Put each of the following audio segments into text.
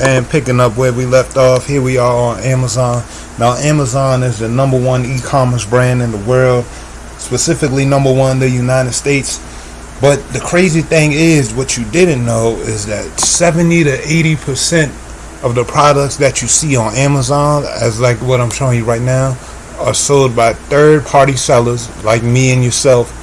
and picking up where we left off, here we are on Amazon. Now, Amazon is the number one e-commerce brand in the world, specifically number one in the United States. But the crazy thing is, what you didn't know is that 70 to 80 percent of the products that you see on Amazon, as like what I'm showing you right now, are sold by third-party sellers like me and yourself,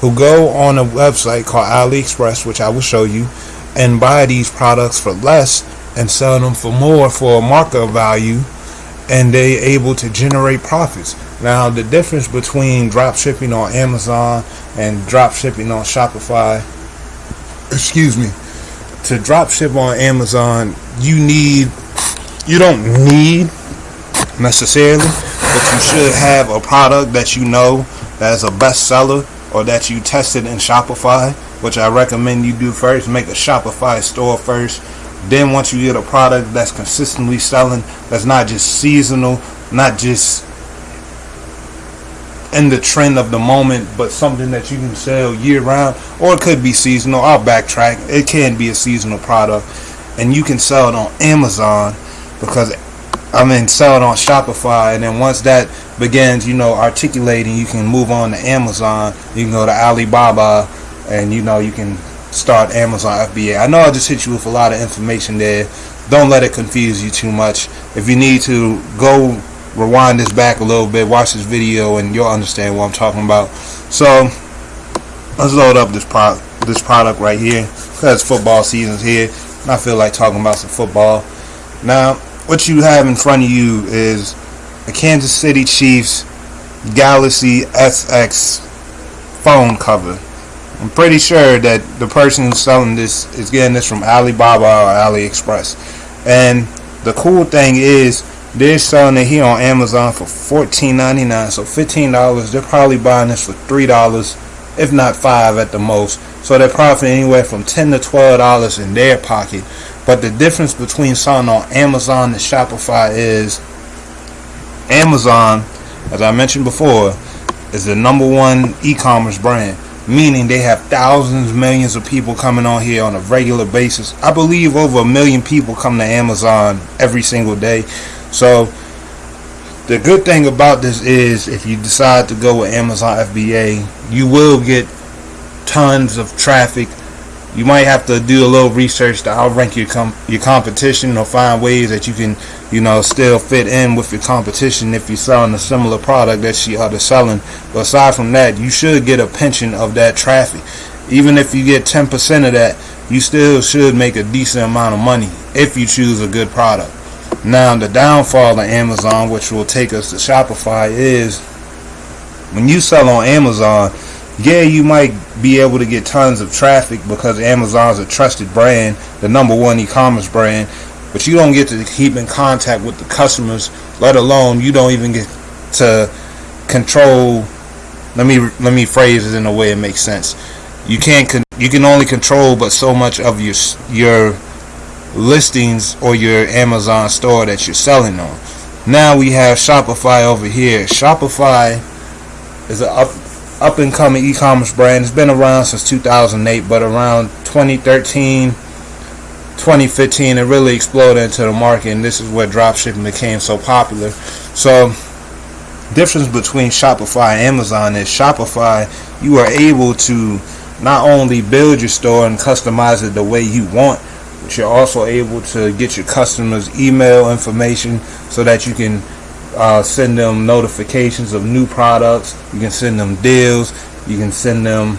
who go on a website called AliExpress, which I will show you, and buy these products for less and sell them for more for a market value and they able to generate profits. Now the difference between drop shipping on Amazon and drop shipping on Shopify excuse me to drop ship on Amazon you need you don't need necessarily but you should have a product that you know that is a bestseller or that you tested in Shopify which I recommend you do first make a Shopify store first then once you get a product that's consistently selling, that's not just seasonal, not just in the trend of the moment, but something that you can sell year round, or it could be seasonal. I'll backtrack. It can be a seasonal product, and you can sell it on Amazon because I mean sell it on Shopify, and then once that begins, you know, articulating, you can move on to Amazon. You can go to Alibaba, and you know you can start Amazon FBA. I know I just hit you with a lot of information there. Don't let it confuse you too much. If you need to, go rewind this back a little bit, watch this video, and you'll understand what I'm talking about. So, let's load up this product, this product right here, because football season's here, and I feel like talking about some football. Now, what you have in front of you is a Kansas City Chiefs Galaxy SX phone cover. I'm pretty sure that the person selling this is getting this from Alibaba or AliExpress. And the cool thing is they're selling it here on Amazon for $14.99. So $15. They're probably buying this for $3, if not 5 at the most. So they're profiting anywhere from 10 to $12 in their pocket. But the difference between selling on Amazon and Shopify is Amazon, as I mentioned before, is the number one e-commerce brand meaning they have thousands, millions of people coming on here on a regular basis. I believe over a million people come to Amazon every single day. So the good thing about this is if you decide to go with Amazon FBA, you will get tons of traffic you might have to do a little research to outrank your com your competition or find ways that you can you know still fit in with your competition if you're selling a similar product that she other selling. But aside from that you should get a pension of that traffic. Even if you get 10% of that you still should make a decent amount of money if you choose a good product. Now the downfall of Amazon which will take us to Shopify is when you sell on Amazon yeah, you might be able to get tons of traffic because Amazon's a trusted brand, the number one e-commerce brand, but you don't get to keep in contact with the customers, let alone you don't even get to control let me let me phrase it in a way it makes sense. You can't you can only control but so much of your your listings or your Amazon store that you're selling on. Now we have Shopify over here. Shopify is an up up and coming e-commerce brand. It's been around since 2008, but around 2013, 2015, it really exploded into the market, and this is where dropshipping became so popular. So, difference between Shopify and Amazon is Shopify, you are able to not only build your store and customize it the way you want, but you're also able to get your customers email information so that you can uh, send them notifications of new products. You can send them deals. You can send them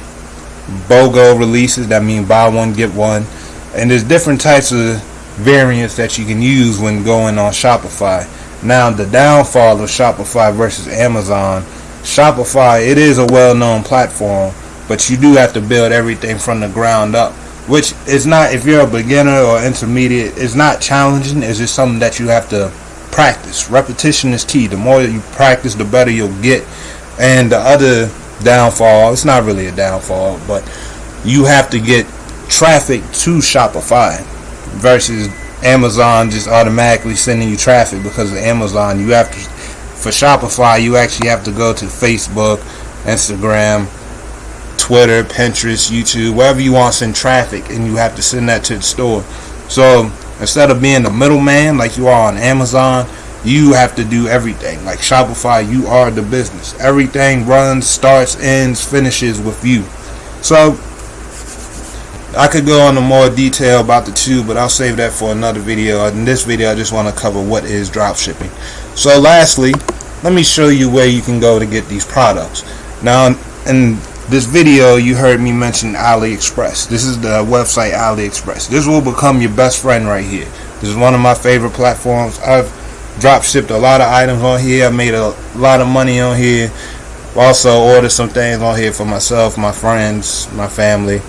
BOGO releases. That means buy one get one. And there's different types of variants that you can use when going on Shopify. Now the downfall of Shopify versus Amazon. Shopify, it is a well-known platform, but you do have to build everything from the ground up which is not if you're a beginner or intermediate it's not challenging it's just something that you have to practice. Repetition is key. The more you practice, the better you'll get. And the other downfall, it's not really a downfall, but you have to get traffic to Shopify versus Amazon just automatically sending you traffic because of Amazon. You have to, for Shopify, you actually have to go to Facebook, Instagram, Twitter, Pinterest, YouTube, wherever you want to send traffic, and you have to send that to the store. So instead of being the middleman like you are on Amazon you have to do everything like Shopify you are the business everything runs starts ends finishes with you so I could go into more detail about the two but I'll save that for another video. In this video I just want to cover what is drop shipping. So lastly let me show you where you can go to get these products. Now in this video you heard me mention AliExpress. This is the website AliExpress. This will become your best friend right here. This is one of my favorite platforms. I've drop shipped a lot of items on here. I made a lot of money on here. Also ordered some things on here for myself my friends my family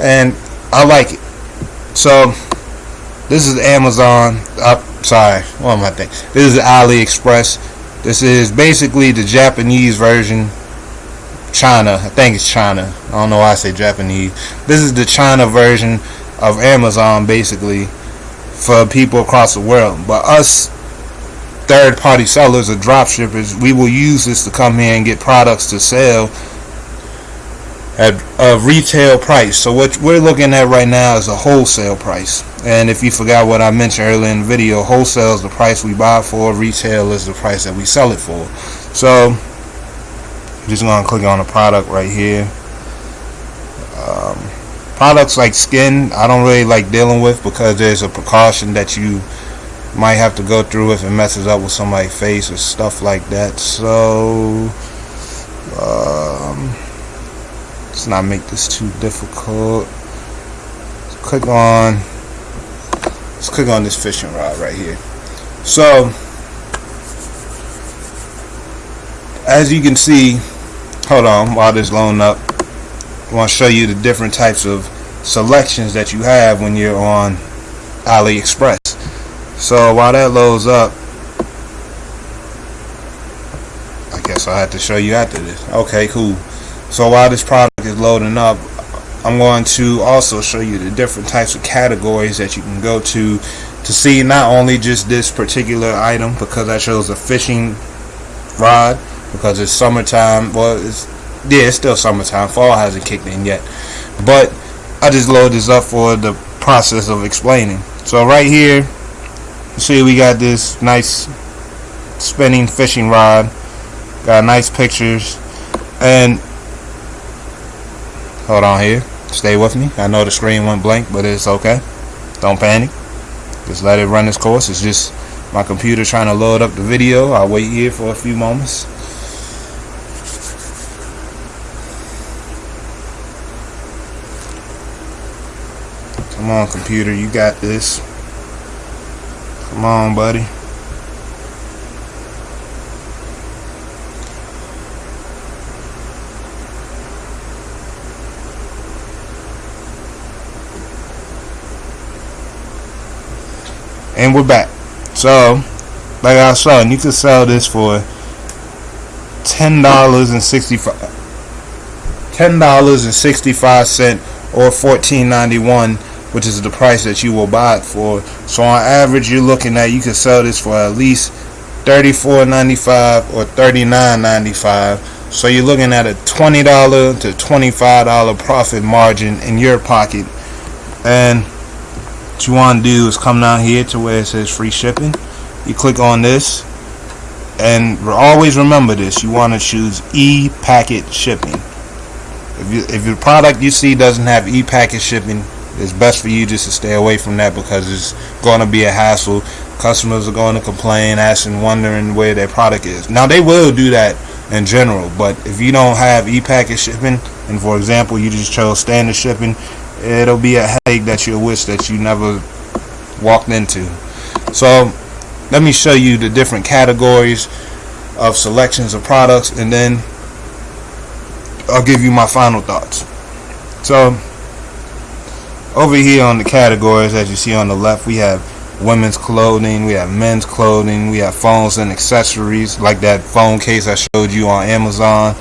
and I like it so this is Amazon I'm sorry what am I thinking this is AliExpress this is basically the Japanese version China. I think it's China. I don't know why I say Japanese. This is the China version of Amazon, basically, for people across the world. But us third-party sellers or drop shippers, we will use this to come here and get products to sell at a retail price. So what we're looking at right now is a wholesale price. And if you forgot what I mentioned earlier in the video, wholesale is the price we buy for, retail is the price that we sell it for. So just gonna click on the product right here um, products like skin I don't really like dealing with because there's a precaution that you might have to go through if it messes up with somebody's face or stuff like that so um, let's not make this too difficult. Let's click on let's click on this fishing rod right here. So as you can see hold on while this loan up I want to show you the different types of selections that you have when you're on AliExpress. So while that loads up I guess I'll have to show you after this. Okay cool so while this product is loading up I'm going to also show you the different types of categories that you can go to to see not only just this particular item because I chose a fishing rod because it's summertime. Well, it's yeah, it's still summertime. Fall hasn't kicked in yet, but I just load this up for the process of explaining. So right here, you see we got this nice spinning fishing rod. Got nice pictures, and hold on here. Stay with me. I know the screen went blank, but it's okay. Don't panic. Just let it run its course. It's just my computer trying to load up the video. I'll wait here for a few moments. Come on, computer, you got this. Come on, buddy. And we're back. So, like I was you could sell this for ten dollars and sixty five ten dollars and sixty five cent or fourteen ninety one which is the price that you will buy it for. So on average, you're looking at you can sell this for at least $34.95 or $39.95. So you're looking at a $20 to $25 profit margin in your pocket. And what you want to do is come down here to where it says free shipping. You click on this. And always remember this. You want to choose e-packet shipping. If, you, if your product you see doesn't have e-packet shipping, it's best for you just to stay away from that because it's going to be a hassle. Customers are going to complain, asking, wondering where their product is. Now they will do that in general, but if you don't have e-packet shipping, and for example you just chose standard shipping, it'll be a headache that you'll wish that you never walked into. So let me show you the different categories of selections of products, and then I'll give you my final thoughts. So over here on the categories as you see on the left we have women's clothing we have men's clothing we have phones and accessories like that phone case I showed you on Amazon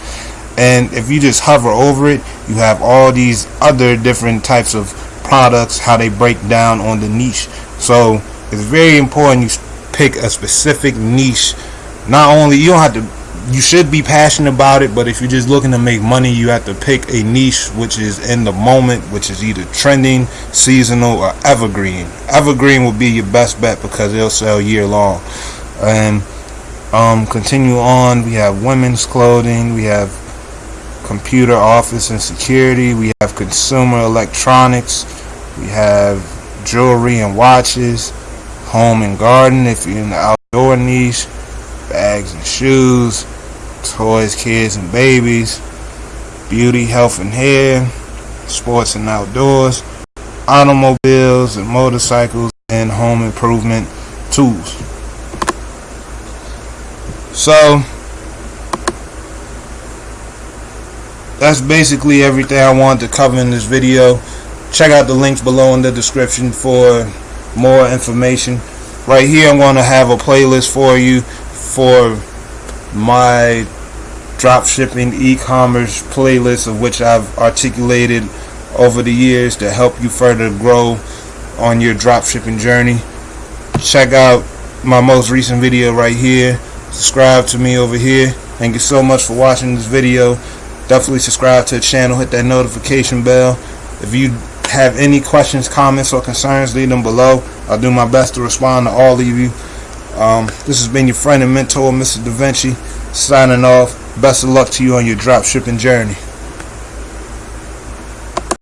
and if you just hover over it you have all these other different types of products how they break down on the niche so it's very important you pick a specific niche not only you don't have to you should be passionate about it, but if you're just looking to make money, you have to pick a niche which is in the moment, which is either trending, seasonal, or evergreen. Evergreen will be your best bet because it'll sell year long. And um, continue on, we have women's clothing, we have computer, office, and security, we have consumer electronics, we have jewelry and watches, home and garden if you're in the outdoor niche, bags and shoes, toys, kids and babies, beauty, health and hair, sports and outdoors, automobiles and motorcycles, and home improvement tools. So that's basically everything I wanted to cover in this video. Check out the links below in the description for more information. Right here I'm going to have a playlist for you for my drop shipping e-commerce playlist of which I've articulated over the years to help you further grow on your drop shipping journey. Check out my most recent video right here. Subscribe to me over here. Thank you so much for watching this video. Definitely subscribe to the channel. Hit that notification bell. If you have any questions, comments, or concerns, leave them below. I'll do my best to respond to all of you. Um, this has been your friend and mentor, Mr. Da Vinci, signing off. Best of luck to you on your drop shipping journey.